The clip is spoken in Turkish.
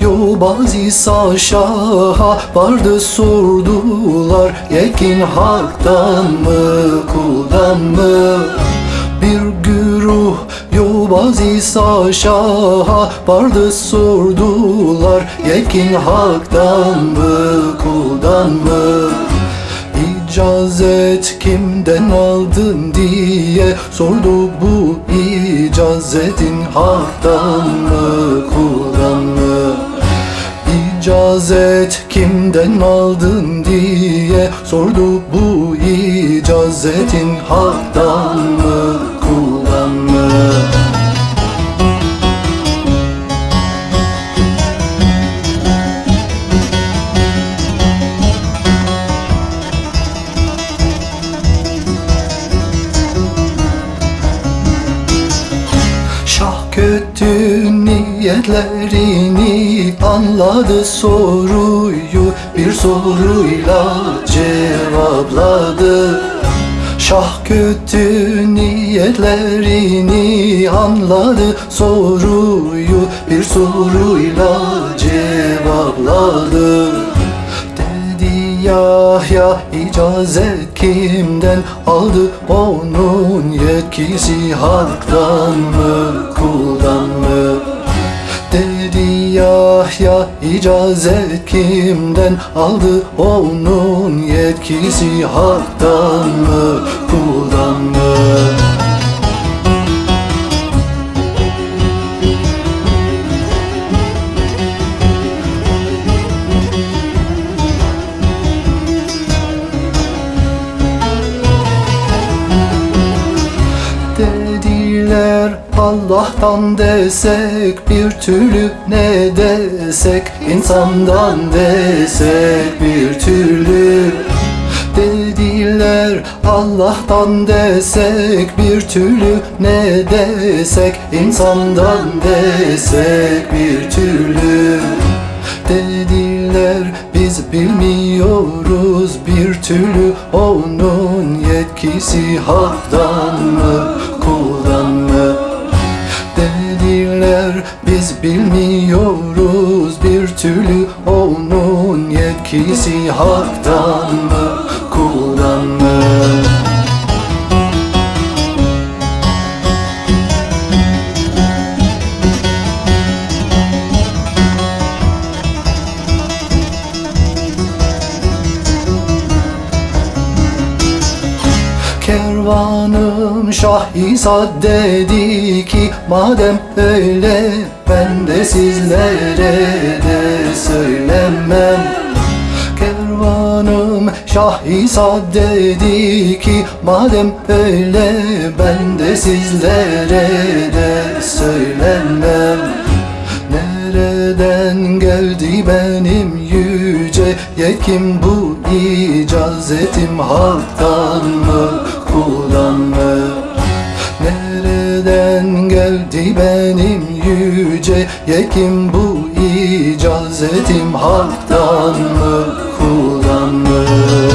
yobaz İsa Şah'a vardı sordular. Yekin haktan mı kuldan mı? Bir güruh yobaz İsa Şah'a vardı sordular. Yekin haktan mı kuldan mı? İcazet kimden aldın diye sordu bu icazetin haktan mı kuldan mı? İcazet kimden aldın diye sordu bu icazetin haktan mı kuldan mı? Şah kötü niyetlerini anladı soruyu bir soruyla cevapladı. Şah kötü niyetlerini anladı soruyu bir soruyla cevapladı. Dedi Yahya icazet kimden aldı? Onun yetkisi halktan mı kuldan mı? Yahya icazet kimden aldı onun yetkisi halktan mı kuldan mı? Dediler Allah'tan desek bir türlü ne desek? İnsandan desek bir türlü. Dediler Allah'tan desek bir türlü ne desek? İnsandan desek bir türlü. Dediler biz bilmiyoruz bir türlü onun yetkisi haktan mı? Mı Dediler biz bilmiyoruz bir türlü onun yetkisi haktan mı kuldan mı? Kervanım Şah İsa dedi ki Madem öyle ben de sizlere de söylemem. Kervanım Şah İsa dedi ki Madem öyle ben de sizlere de söylemem. Nereden geldi benim yüce yekim bu icazetim halktan mı kuldan mı? Nereden geldi benim yüce yekim bu icazetim halktan mı kuldan mı?